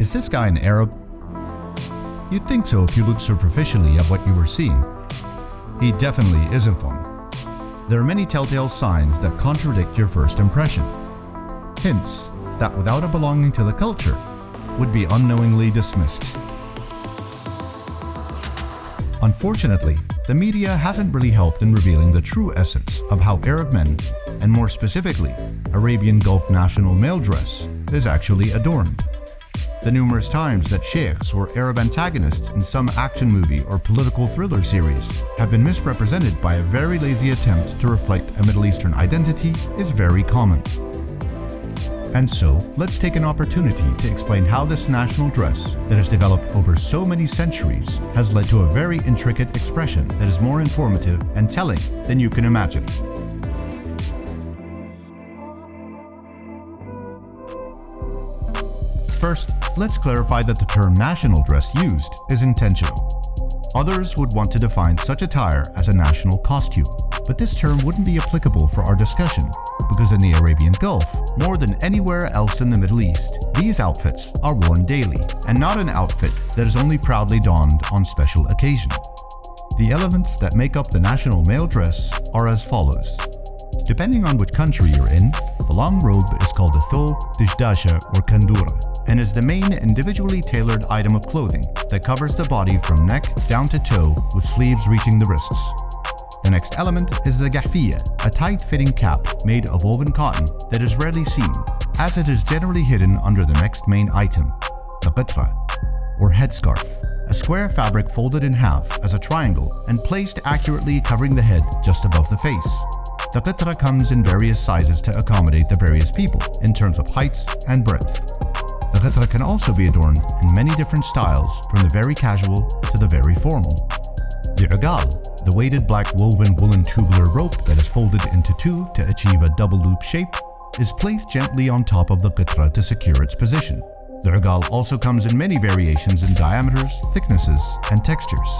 Is this guy an Arab? You'd think so if you looked superficially at what you were seeing. He definitely isn't one. There are many telltale signs that contradict your first impression. Hints that without a belonging to the culture, would be unknowingly dismissed. Unfortunately, the media hasn't really helped in revealing the true essence of how Arab men, and more specifically, Arabian Gulf national male dress, is actually adorned. The numerous times that sheikhs or Arab antagonists in some action movie or political thriller series have been misrepresented by a very lazy attempt to reflect a Middle Eastern identity is very common. And so, let's take an opportunity to explain how this national dress that has developed over so many centuries has led to a very intricate expression that is more informative and telling than you can imagine. First, let's clarify that the term national dress used is intentional. Others would want to define such attire as a national costume, but this term wouldn't be applicable for our discussion because in the Arabian Gulf, more than anywhere else in the Middle East, these outfits are worn daily and not an outfit that is only proudly donned on special occasion. The elements that make up the national male dress are as follows. Depending on which country you're in, the long robe is called a thob, dishdasha or kandura and is the main individually tailored item of clothing that covers the body from neck down to toe with sleeves reaching the wrists. The next element is the gahfiya, a tight-fitting cap made of woven cotton that is rarely seen, as it is generally hidden under the next main item, the ghutra, or headscarf, a square fabric folded in half as a triangle and placed accurately covering the head just above the face. The ghutra comes in various sizes to accommodate the various people in terms of heights and breadth. The ghutra can also be adorned in many different styles from the very casual to the very formal. The ugal, the weighted black woven woolen tubular rope that is folded into two to achieve a double loop shape, is placed gently on top of the ghutra to secure its position. The ugal also comes in many variations in diameters, thicknesses, and textures.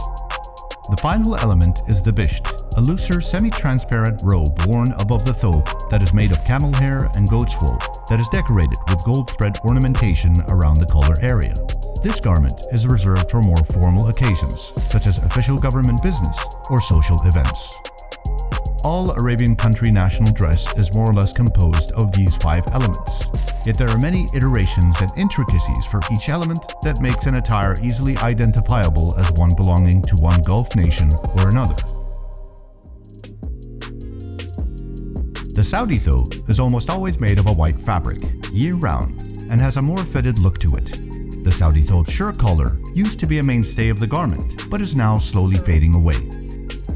The final element is the bisht, a looser semi-transparent robe worn above the thobe that is made of camel hair and goat's wool that is decorated with gold thread ornamentation around the collar area. This garment is reserved for more formal occasions, such as official government business or social events. All Arabian country national dress is more or less composed of these five elements, yet there are many iterations and intricacies for each element that makes an attire easily identifiable as one belonging to one Gulf nation or another. The Saudi thobe is almost always made of a white fabric, year-round, and has a more fitted look to it. The Saudi thobe shirt collar used to be a mainstay of the garment, but is now slowly fading away.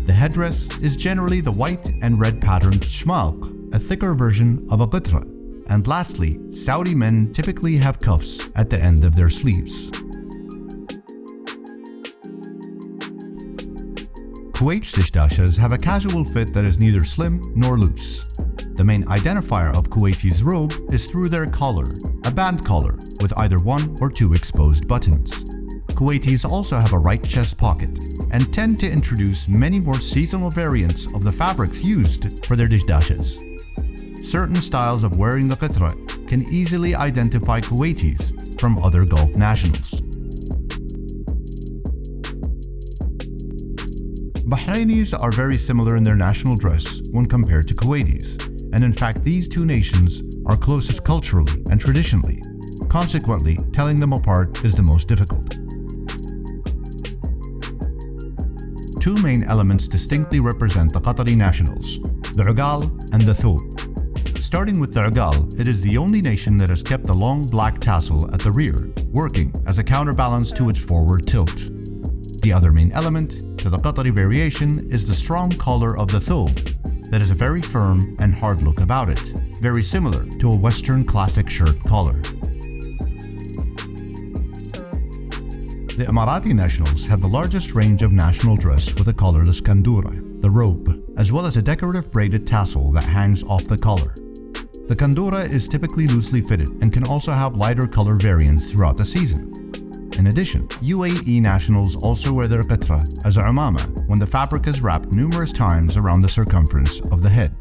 The headdress is generally the white and red patterned shemagh, a thicker version of a ghutra. And lastly, Saudi men typically have cuffs at the end of their sleeves. Kuwait's dishdashas have a casual fit that is neither slim nor loose. The main identifier of Kuwaiti's robe is through their collar, a band collar with either one or two exposed buttons. Kuwaitis also have a right chest pocket and tend to introduce many more seasonal variants of the fabrics used for their dishdashas. Certain styles of wearing the ghutra can easily identify Kuwaitis from other Gulf nationals. Bahrainis are very similar in their national dress when compared to Kuwaitis and in fact these two nations are closest culturally and traditionally. Consequently, telling them apart is the most difficult. Two main elements distinctly represent the Qatari nationals, the ugal and the thob. Starting with the ugal, it is the only nation that has kept the long black tassel at the rear, working as a counterbalance to its forward tilt. The other main element to the Qatari variation is the strong collar of the thob, that has a very firm and hard look about it, very similar to a Western classic shirt collar. The Emirati nationals have the largest range of national dress with a collarless kandura, the robe, as well as a decorative braided tassel that hangs off the collar. The kandura is typically loosely fitted and can also have lighter color variants throughout the season. In addition, UAE nationals also wear their ghutra as a umama when the fabric is wrapped numerous times around the circumference of the head.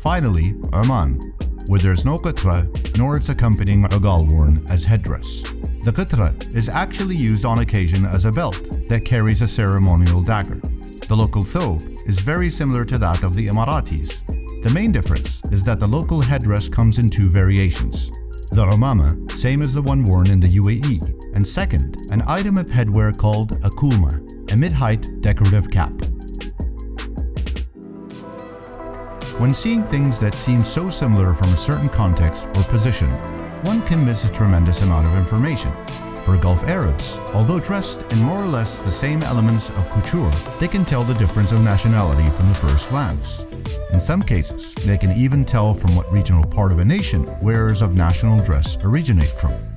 Finally, Oman, where there is no ghutra nor its accompanying agal worn as headdress. The qitrat is actually used on occasion as a belt that carries a ceremonial dagger. The local thobe is very similar to that of the Emiratis. The main difference is that the local headdress comes in two variations. The umama, same as the one worn in the UAE, and second, an item of headwear called a kumma, a mid-height decorative cap. When seeing things that seem so similar from a certain context or position, one can miss a tremendous amount of information. For Gulf Arabs, although dressed in more or less the same elements of couture, they can tell the difference of nationality from the first glance. In some cases, they can even tell from what regional part of a nation wearers of national dress originate from.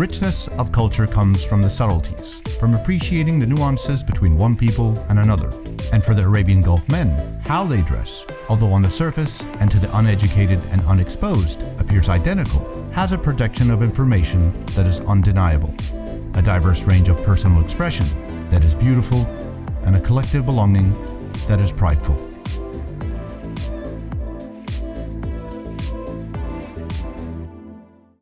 Richness of culture comes from the subtleties, from appreciating the nuances between one people and another. And for the Arabian Gulf men, how they dress, although on the surface and to the uneducated and unexposed appears identical, has a production of information that is undeniable, a diverse range of personal expression that is beautiful, and a collective belonging that is prideful.